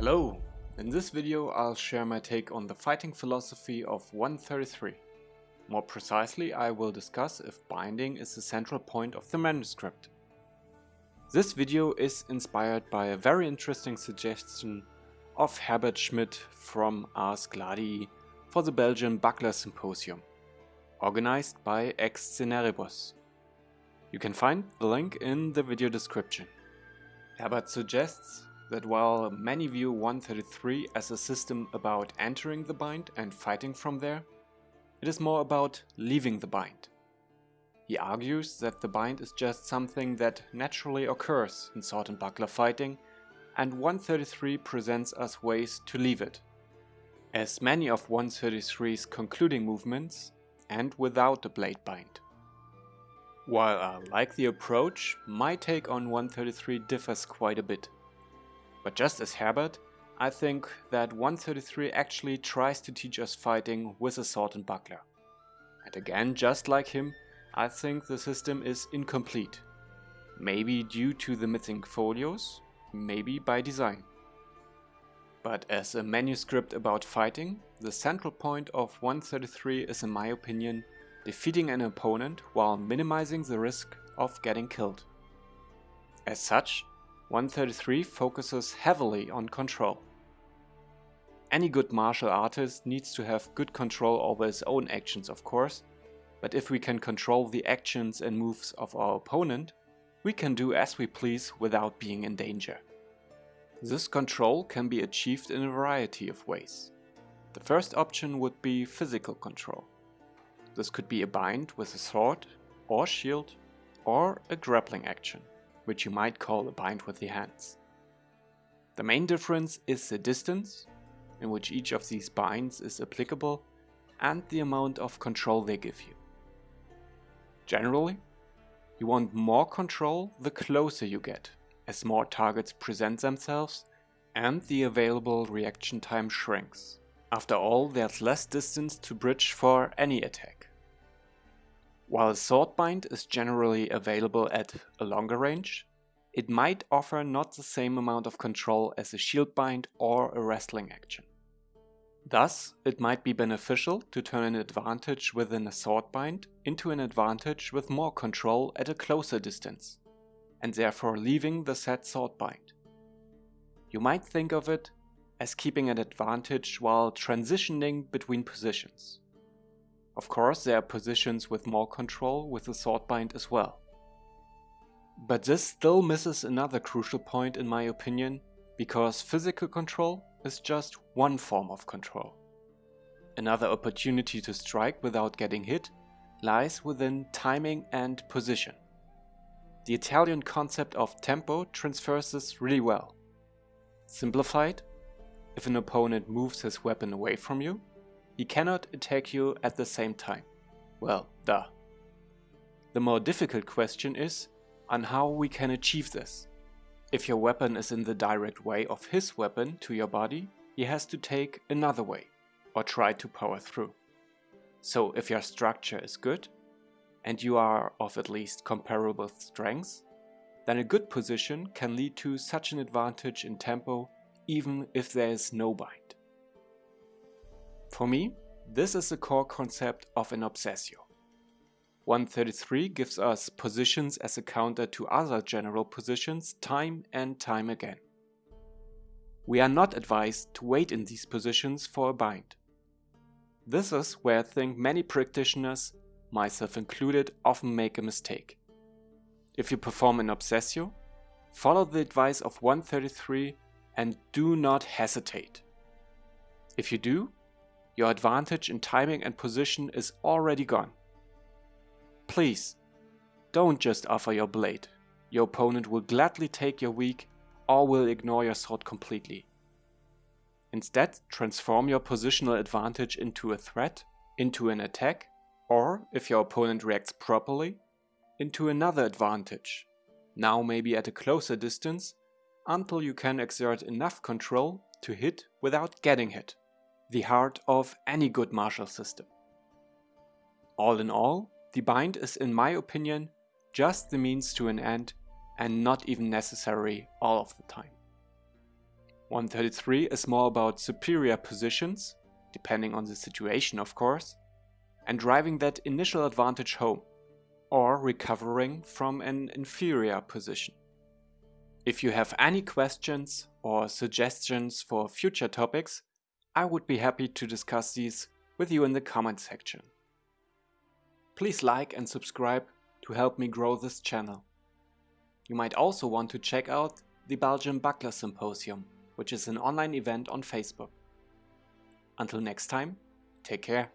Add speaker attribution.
Speaker 1: Hello! In this video I'll share my take on the fighting philosophy of 133. More precisely I will discuss if binding is the central point of the manuscript. This video is inspired by a very interesting suggestion of Herbert Schmidt from Ars Gladii for the Belgian Buckler Symposium, organized by Ex Sceneribus. You can find the link in the video description. Herbert suggests that while many view 133 as a system about entering the bind and fighting from there, it is more about leaving the bind. He argues that the bind is just something that naturally occurs in sword and buckler fighting and 133 presents us ways to leave it. As many of 133's concluding movements and without the blade bind. While I like the approach, my take on 133 differs quite a bit. But just as Herbert, I think that 133 actually tries to teach us fighting with a sword and buckler. And again, just like him, I think the system is incomplete. Maybe due to the missing folios, maybe by design. But as a manuscript about fighting, the central point of 133 is in my opinion defeating an opponent while minimizing the risk of getting killed. As such, 133 focuses heavily on control. Any good martial artist needs to have good control over his own actions of course, but if we can control the actions and moves of our opponent, we can do as we please without being in danger. This control can be achieved in a variety of ways. The first option would be physical control. This could be a bind with a sword or shield or a grappling action which you might call a bind with the hands. The main difference is the distance in which each of these binds is applicable and the amount of control they give you. Generally, you want more control the closer you get, as more targets present themselves and the available reaction time shrinks. After all, there's less distance to bridge for any attack. While a sword bind is generally available at a longer range, it might offer not the same amount of control as a shield bind or a wrestling action. Thus, it might be beneficial to turn an advantage within a sword bind into an advantage with more control at a closer distance, and therefore leaving the set sword bind. You might think of it as keeping an advantage while transitioning between positions. Of course, there are positions with more control with the sword bind as well. But this still misses another crucial point in my opinion, because physical control is just one form of control. Another opportunity to strike without getting hit lies within timing and position. The Italian concept of tempo transfers this really well. Simplified, if an opponent moves his weapon away from you, he cannot attack you at the same time. Well, duh. The more difficult question is on how we can achieve this. If your weapon is in the direct way of his weapon to your body, he has to take another way, or try to power through. So if your structure is good, and you are of at least comparable strength, then a good position can lead to such an advantage in tempo even if there is no bind. For me, this is the core concept of an obsessio. 133 gives us positions as a counter to other general positions time and time again. We are not advised to wait in these positions for a bind. This is where I think many practitioners, myself included, often make a mistake. If you perform an obsessio, follow the advice of 133 and do not hesitate. If you do, your advantage in timing and position is already gone. Please, don't just offer your blade. Your opponent will gladly take your weak or will ignore your sword completely. Instead, transform your positional advantage into a threat, into an attack, or, if your opponent reacts properly, into another advantage, now maybe at a closer distance, until you can exert enough control to hit without getting hit the heart of any good martial system. All in all, the bind is in my opinion just the means to an end and not even necessary all of the time. 133 is more about superior positions, depending on the situation of course, and driving that initial advantage home, or recovering from an inferior position. If you have any questions or suggestions for future topics, I would be happy to discuss these with you in the comment section. Please like and subscribe to help me grow this channel. You might also want to check out the Belgian Buckler Symposium, which is an online event on Facebook. Until next time, take care.